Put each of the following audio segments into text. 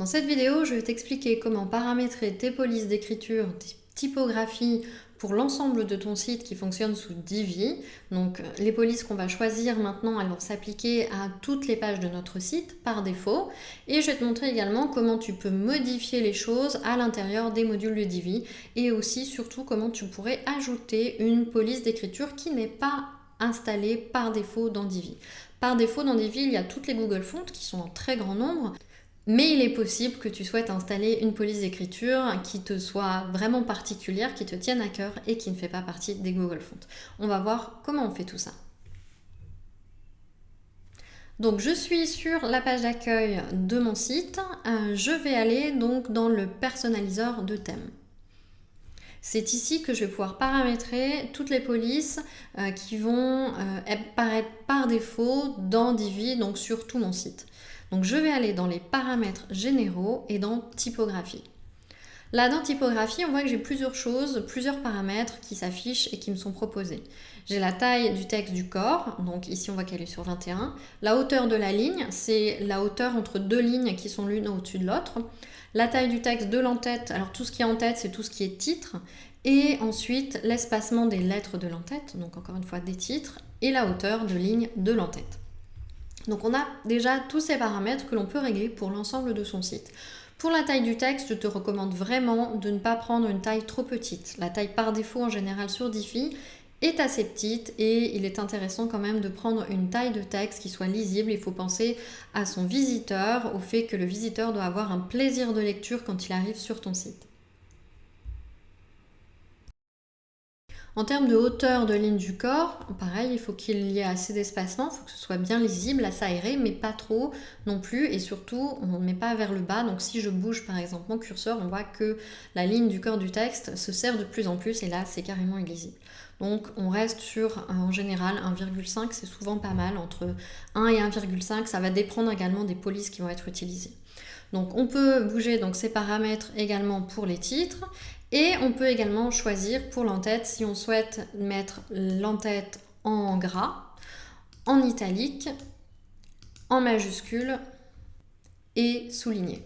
Dans cette vidéo, je vais t'expliquer comment paramétrer tes polices d'écriture, tes typographies pour l'ensemble de ton site qui fonctionne sous Divi. Donc les polices qu'on va choisir maintenant, elles vont s'appliquer à toutes les pages de notre site par défaut. Et je vais te montrer également comment tu peux modifier les choses à l'intérieur des modules de Divi et aussi surtout comment tu pourrais ajouter une police d'écriture qui n'est pas installée par défaut dans Divi. Par défaut dans Divi, il y a toutes les Google Fonts qui sont en très grand nombre. Mais il est possible que tu souhaites installer une police d'écriture qui te soit vraiment particulière, qui te tienne à cœur et qui ne fait pas partie des Google Fonts. On va voir comment on fait tout ça. Donc je suis sur la page d'accueil de mon site. Euh, je vais aller donc dans le personnaliseur de thème. C'est ici que je vais pouvoir paramétrer toutes les polices euh, qui vont euh, apparaître par défaut dans Divi, donc sur tout mon site. Donc je vais aller dans les paramètres généraux et dans typographie. Là, dans typographie, on voit que j'ai plusieurs choses, plusieurs paramètres qui s'affichent et qui me sont proposés. J'ai la taille du texte du corps, donc ici on voit qu'elle est sur 21. La hauteur de la ligne, c'est la hauteur entre deux lignes qui sont l'une au-dessus de l'autre. La taille du texte de l'entête, alors tout ce qui est en tête, c'est tout ce qui est titre. Et ensuite, l'espacement des lettres de l'entête, donc encore une fois des titres, et la hauteur de ligne de l'entête. Donc on a déjà tous ces paramètres que l'on peut régler pour l'ensemble de son site. Pour la taille du texte, je te recommande vraiment de ne pas prendre une taille trop petite. La taille par défaut en général sur Diffie est assez petite et il est intéressant quand même de prendre une taille de texte qui soit lisible. Il faut penser à son visiteur, au fait que le visiteur doit avoir un plaisir de lecture quand il arrive sur ton site. En termes de hauteur de ligne du corps, pareil, il faut qu'il y ait assez d'espacement, il faut que ce soit bien lisible, assez aéré, mais pas trop non plus. Et surtout, on ne met pas vers le bas. Donc si je bouge par exemple mon curseur, on voit que la ligne du corps du texte se serre de plus en plus et là, c'est carrément illisible. Donc on reste sur, en général, 1,5, c'est souvent pas mal. Entre 1 et 1,5, ça va dépendre également des polices qui vont être utilisées. Donc on peut bouger donc ces paramètres également pour les titres et on peut également choisir pour l'entête si on souhaite mettre l'entête en gras, en italique, en majuscule et souligné.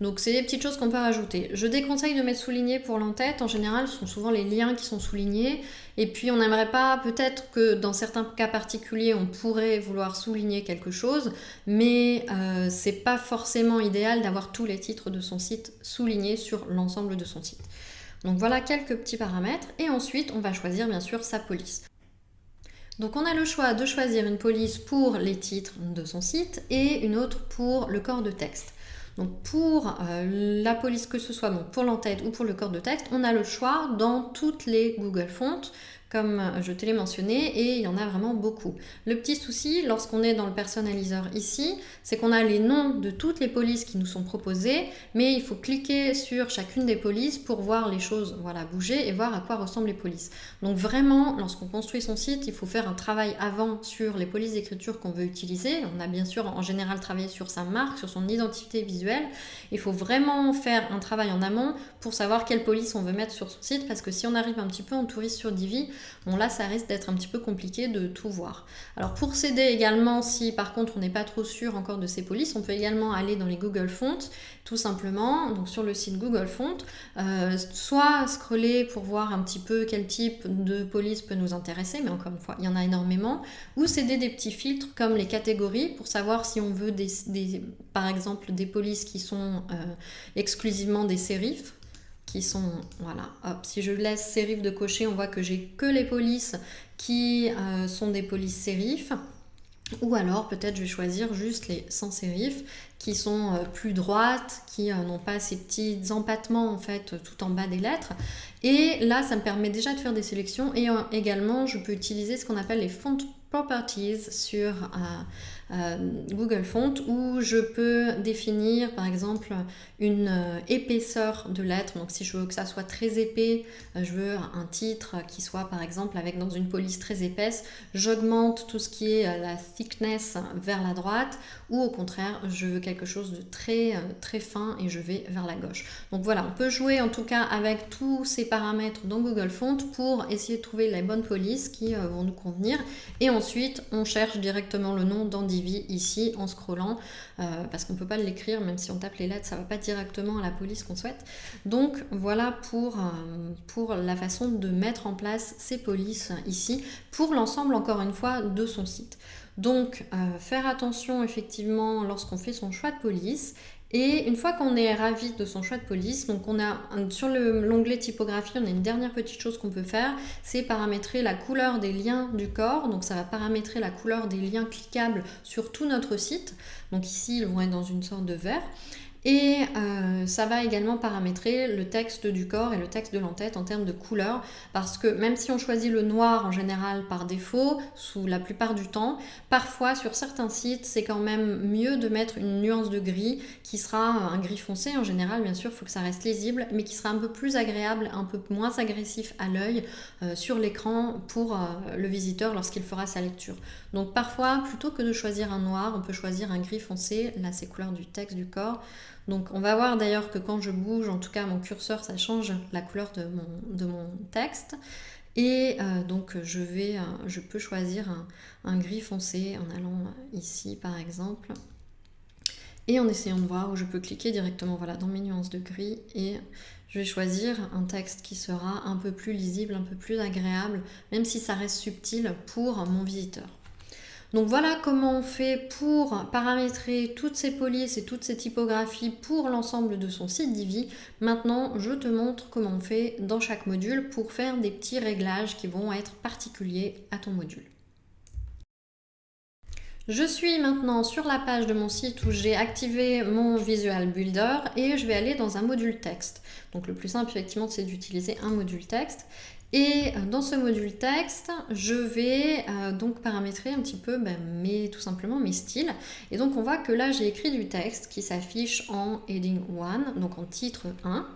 Donc c'est des petites choses qu'on peut rajouter. Je déconseille de mettre souligné pour l'entête. En général, ce sont souvent les liens qui sont soulignés. Et puis on n'aimerait pas, peut-être que dans certains cas particuliers, on pourrait vouloir souligner quelque chose, mais euh, c'est pas forcément idéal d'avoir tous les titres de son site soulignés sur l'ensemble de son site. Donc voilà quelques petits paramètres. Et ensuite, on va choisir bien sûr sa police. Donc on a le choix de choisir une police pour les titres de son site et une autre pour le corps de texte. Donc pour euh, la police, que ce soit pour l'entête ou pour le corps de texte, on a le choix dans toutes les Google Fonts comme je te l'ai mentionné, et il y en a vraiment beaucoup. Le petit souci, lorsqu'on est dans le personnaliseur ici, c'est qu'on a les noms de toutes les polices qui nous sont proposées, mais il faut cliquer sur chacune des polices pour voir les choses voilà, bouger et voir à quoi ressemblent les polices. Donc vraiment, lorsqu'on construit son site, il faut faire un travail avant sur les polices d'écriture qu'on veut utiliser. On a bien sûr en général travaillé sur sa marque, sur son identité visuelle. Il faut vraiment faire un travail en amont pour savoir quelle police on veut mettre sur son site, parce que si on arrive un petit peu en touriste sur Divi, Bon là, ça risque d'être un petit peu compliqué de tout voir. Alors pour s'aider également, si par contre on n'est pas trop sûr encore de ces polices, on peut également aller dans les Google Fonts, tout simplement, donc sur le site Google Fonts, euh, soit scroller pour voir un petit peu quel type de police peut nous intéresser, mais encore une fois, il y en a énormément, ou s'aider des petits filtres comme les catégories pour savoir si on veut par exemple des polices qui sont euh, exclusivement des sérifs, qui sont, voilà, hop, si je laisse sérif de cocher, on voit que j'ai que les polices qui euh, sont des polices sérifs. Ou alors peut-être je vais choisir juste les sans sérif qui sont euh, plus droites, qui euh, n'ont pas ces petits empattements en fait tout en bas des lettres. Et là ça me permet déjà de faire des sélections et également je peux utiliser ce qu'on appelle les font properties sur Google Font où je peux définir par exemple une euh, épaisseur de lettres. Donc si je veux que ça soit très épais, euh, je veux un titre qui soit par exemple avec dans une police très épaisse, j'augmente tout ce qui est la thickness vers la droite ou au contraire je veux quelque chose de très très fin et je vais vers la gauche. Donc voilà, on peut jouer en tout cas avec tous ces paramètres dans Google Font pour essayer de trouver les bonnes polices qui vont nous convenir et ensuite, on cherche directement le nom dans Ici en scrollant, euh, parce qu'on ne peut pas l'écrire, même si on tape les lettres, ça va pas directement à la police qu'on souhaite. Donc voilà pour, euh, pour la façon de mettre en place ces polices ici, pour l'ensemble, encore une fois, de son site. Donc, euh, faire attention effectivement lorsqu'on fait son choix de police et une fois qu'on est ravi de son choix de police, donc on a sur l'onglet typographie, on a une dernière petite chose qu'on peut faire, c'est paramétrer la couleur des liens du corps. Donc ça va paramétrer la couleur des liens cliquables sur tout notre site. Donc ici, ils vont être dans une sorte de vert. Et euh, ça va également paramétrer le texte du corps et le texte de l'entête en termes de couleur, parce que même si on choisit le noir en général par défaut, sous la plupart du temps, parfois sur certains sites, c'est quand même mieux de mettre une nuance de gris qui sera un gris foncé en général, bien sûr, il faut que ça reste lisible, mais qui sera un peu plus agréable, un peu moins agressif à l'œil euh, sur l'écran pour euh, le visiteur lorsqu'il fera sa lecture. Donc parfois, plutôt que de choisir un noir, on peut choisir un gris foncé, là c'est couleur du texte du corps, donc on va voir d'ailleurs que quand je bouge, en tout cas mon curseur, ça change la couleur de mon, texte. Et euh, donc euh, je peux choisir un, gris foncé en allant ici par exemple. Et en essayant de voir où je peux cliquer directement dans mes nuances de gris et je vais choisir un texte qui sera un peu plus lisible, un peu plus agréable, même si ça reste subtil pour mon visiteur. Donc voilà comment on fait pour paramétrer toutes ces polices et toutes ces typographies pour l'ensemble de son site Divi. Maintenant, je te montre comment on fait dans chaque module pour faire des petits réglages qui vont être particuliers à ton module. Je suis maintenant sur la page de mon site où j'ai activé mon Visual Builder et je vais aller dans un module texte. Donc le plus simple effectivement c'est d'utiliser un module texte et euh, dans ce module texte, je vais euh, donc paramétrer un petit peu ben, mes, tout simplement mes styles. Et donc on voit que là j'ai écrit du texte qui s'affiche en heading 1, donc en titre 1.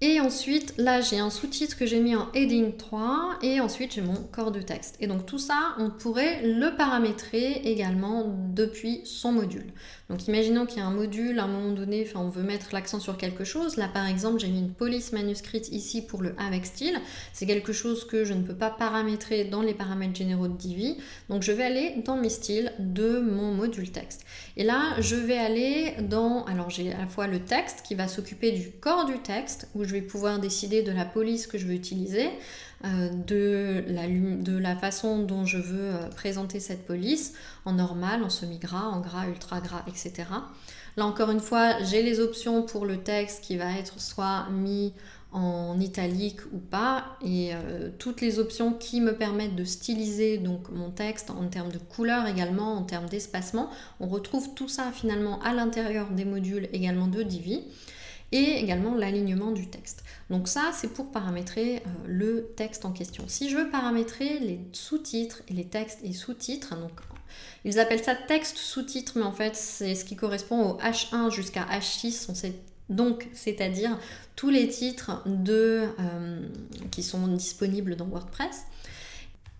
Et ensuite, là, j'ai un sous-titre que j'ai mis en heading 3 et ensuite j'ai mon corps de texte. Et donc tout ça, on pourrait le paramétrer également depuis son module. Donc imaginons qu'il y a un module, à un moment donné, enfin, on veut mettre l'accent sur quelque chose. Là, par exemple, j'ai mis une police manuscrite ici pour le avec style. C'est quelque chose que je ne peux pas paramétrer dans les paramètres généraux de Divi. Donc je vais aller dans mes styles de mon module texte. Et là, je vais aller dans... Alors j'ai à la fois le texte qui va s'occuper du corps du texte, où je vais pouvoir décider de la police que je veux utiliser, euh, de, la, façon dont je veux euh, présenter cette police, en normal, en semi-gras, en gras, ultra gras, etc. Là encore une fois, j'ai les options pour le texte qui va être soit mis en italique ou pas et euh, toutes les options qui me permettent de styliser donc mon texte en termes de couleur également, en termes d'espacement. On retrouve tout ça finalement à l'intérieur des modules également de Divi et également l'alignement du texte. Donc ça, c'est pour paramétrer euh, le texte en question. Si je veux paramétrer les sous-titres et les textes et sous-titres, donc ils appellent ça texte sous-titre, mais en fait, c'est ce qui correspond au H1 jusqu'à H6, donc c'est-à-dire tous les titres euh, qui sont disponibles dans WordPress.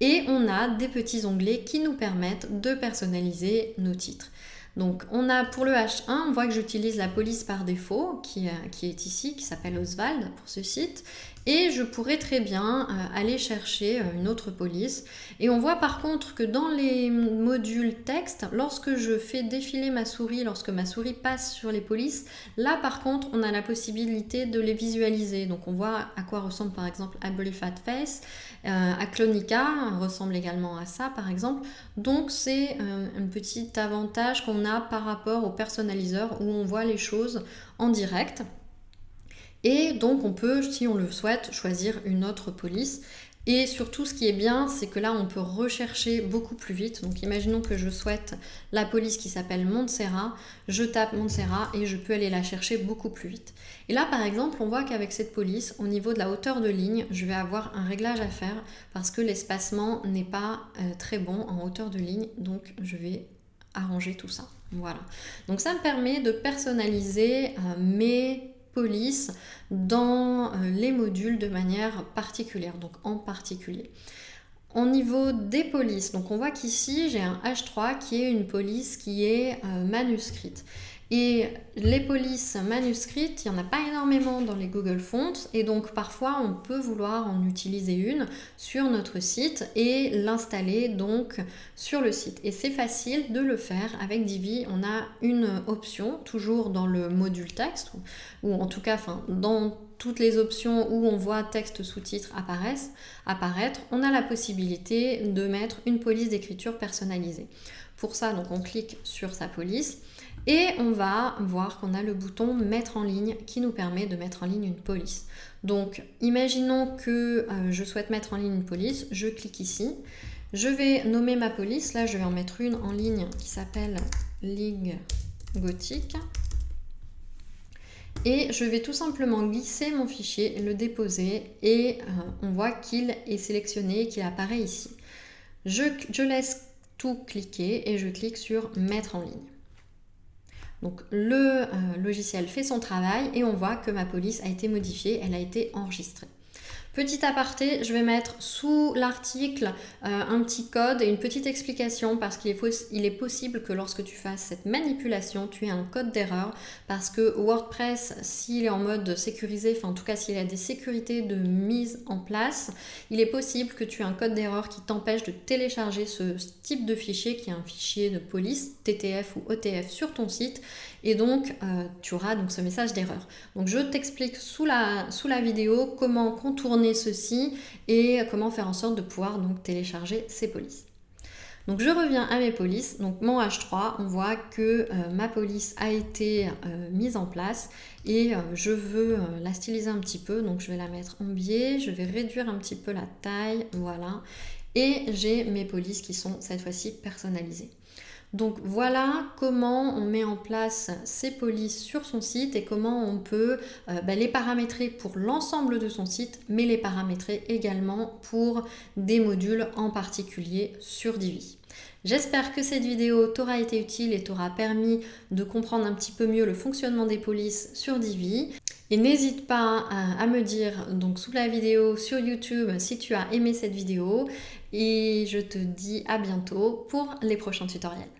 Et on a des petits onglets qui nous permettent de personnaliser nos titres. Donc on a pour le H1, on voit que j'utilise la police par défaut qui, euh, qui est ici, qui s'appelle Oswald pour ce site. Et je pourrais très bien euh, aller chercher euh, une autre police. Et on voit par contre que dans les modules texte, lorsque je fais défiler ma souris, lorsque ma souris passe sur les polices, là par contre on a la possibilité de les visualiser. Donc on voit à quoi ressemble par exemple Ugly Fat Face. Euh, Aclonica ressemble également à ça par exemple. Donc c'est un petit avantage qu'on a par rapport au personnaliseur où on voit les choses en direct. Et donc on peut, si on le souhaite, choisir une autre police. Et surtout, ce qui est bien, c'est que là, on peut rechercher beaucoup plus vite. Donc, imaginons que je souhaite la police qui s'appelle Montserrat. Je tape Montserrat et je peux aller la chercher beaucoup plus vite. Et là, par exemple, on voit qu'avec cette police, au niveau de la hauteur de ligne, je vais avoir un réglage à faire parce que l'espacement n'est pas euh, très bon en hauteur de ligne. Donc, je vais arranger tout ça. Voilà. Donc, ça me permet de personnaliser euh, mes police dans euh, les modules de manière particulière, donc en particulier. Au niveau des polices, donc on voit qu'ici j'ai un H3 qui est une police qui est euh, manuscrite. Et les polices manuscrites, il n'y en a pas énormément dans les Google Fonts et donc parfois on peut vouloir en utiliser une sur notre site et l'installer donc sur le site. Et c'est facile de le faire avec Divi. On a une option toujours dans le module texte ou en tout cas dans toutes les options où on voit texte apparaissent, apparaître, on a la possibilité de mettre une police d'écriture personnalisée. Pour ça, donc on clique sur sa police et on va voir qu'on a le bouton mettre en ligne qui nous permet de mettre en ligne une police. Donc imaginons que euh, je souhaite mettre en ligne une police, je clique ici, je vais nommer ma police, là je vais en mettre une en ligne qui s'appelle Ligue Gothique et je vais tout simplement glisser mon fichier, le déposer et euh, on voit qu'il est sélectionné, qu'il apparaît ici. je laisse tout cliquer et je clique sur mettre en ligne. Donc le euh, logiciel fait son travail et on voit que ma police a été modifiée, elle a été enregistrée. Petit aparté, je vais mettre sous l'article euh, un petit code et une petite explication parce qu'il est, possible que lorsque tu fasses cette manipulation, tu aies un code d'erreur parce que WordPress, s'il est en mode sécurisé, enfin en tout cas s'il a des sécurités de mise en place, il est possible que tu aies un code d'erreur qui t'empêche de télécharger ce type de fichier qui est un fichier de police, TTF ou OTF sur ton site et donc euh, tu auras donc ce message d'erreur. Donc je t'explique sous la vidéo comment contourner ceci et comment faire en sorte de pouvoir donc télécharger ces polices. Donc je reviens à mes polices, donc mon H3, on voit que euh, ma police a été euh, mise en place et je veux la styliser un petit peu, donc je vais la mettre en biais, je vais réduire un petit peu la taille, voilà, et j'ai mes polices qui sont cette fois-ci personnalisées. Donc voilà comment on met en place ces polices sur son site et comment on peut euh, bah, les paramétrer pour l'ensemble de son site, mais les paramétrer également pour des modules en particulier sur Divi. J'espère que cette vidéo t'aura été utile et t'aura permis de comprendre un petit peu mieux le fonctionnement des polices sur Divi. Et n'hésite pas à, me dire donc sous la vidéo sur YouTube si tu as aimé cette vidéo. Et je te dis à bientôt pour les prochains tutoriels.